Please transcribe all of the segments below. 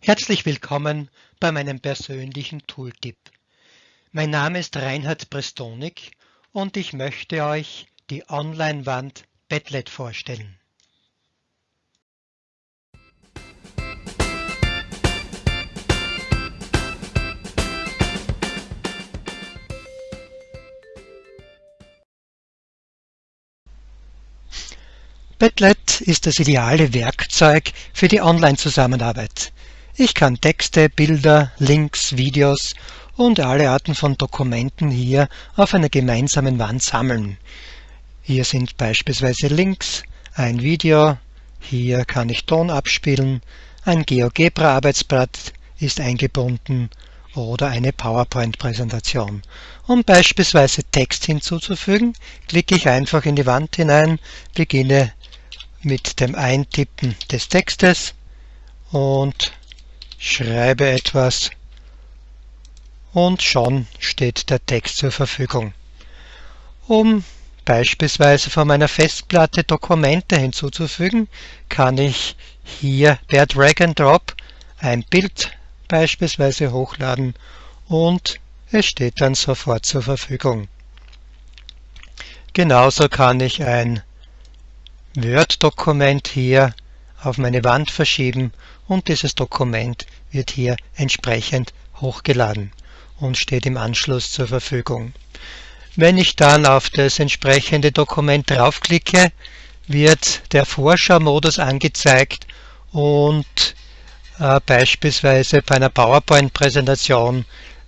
Herzlich willkommen bei meinem persönlichen Tooltip. Mein Name ist Reinhard Prestonik und ich möchte euch die Online-Wand Padlet vorstellen. Padlet ist das ideale Werkzeug für die Online-Zusammenarbeit. Ich kann Texte, Bilder, Links, Videos und alle Arten von Dokumenten hier auf einer gemeinsamen Wand sammeln. Hier sind beispielsweise Links, ein Video, hier kann ich Ton abspielen, ein GeoGebra-Arbeitsblatt ist eingebunden oder eine PowerPoint-Präsentation. Um beispielsweise Text hinzuzufügen, klicke ich einfach in die Wand hinein, beginne mit dem Eintippen des Textes und schreibe etwas und schon steht der Text zur Verfügung. Um beispielsweise von meiner Festplatte Dokumente hinzuzufügen, kann ich hier per Drag and Drop ein Bild beispielsweise hochladen und es steht dann sofort zur Verfügung. Genauso kann ich ein Word-Dokument hier auf meine Wand verschieben und dieses Dokument wird hier entsprechend hochgeladen und steht im Anschluss zur Verfügung. Wenn ich dann auf das entsprechende Dokument draufklicke, wird der Vorschau-Modus angezeigt und äh, beispielsweise bei einer PowerPoint-Präsentation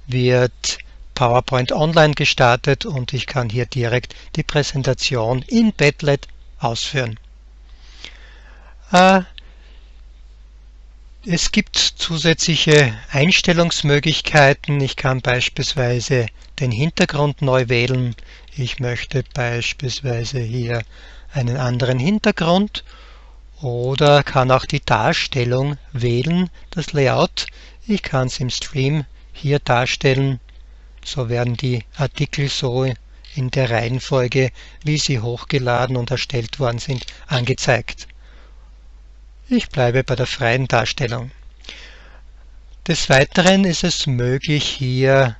wird PowerPoint Online gestartet und ich kann hier direkt die Präsentation in Padlet ausführen. Äh, es gibt zusätzliche Einstellungsmöglichkeiten. Ich kann beispielsweise den Hintergrund neu wählen. Ich möchte beispielsweise hier einen anderen Hintergrund oder kann auch die Darstellung wählen, das Layout. Ich kann es im Stream hier darstellen. So werden die Artikel so in der Reihenfolge, wie sie hochgeladen und erstellt worden sind, angezeigt. Ich bleibe bei der freien Darstellung. Des Weiteren ist es möglich, hier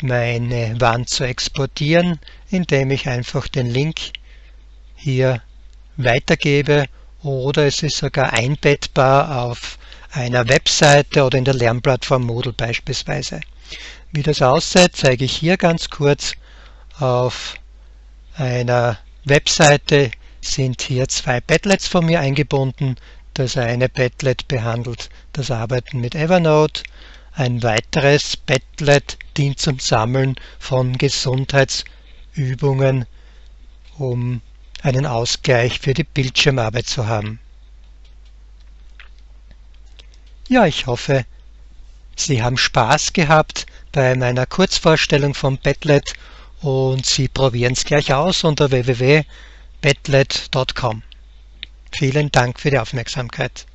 meine Wand zu exportieren, indem ich einfach den Link hier weitergebe oder es ist sogar einbettbar auf einer Webseite oder in der Lernplattform Moodle beispielsweise. Wie das aussieht, zeige ich hier ganz kurz. Auf einer Webseite sind hier zwei Padlets von mir eingebunden. Das eine Padlet behandelt das Arbeiten mit Evernote. Ein weiteres Padlet dient zum Sammeln von Gesundheitsübungen, um einen Ausgleich für die Bildschirmarbeit zu haben. Ja, ich hoffe, Sie haben Spaß gehabt bei meiner Kurzvorstellung von Padlet und Sie probieren es gleich aus unter www.padlet.com. Vielen Dank für die Aufmerksamkeit.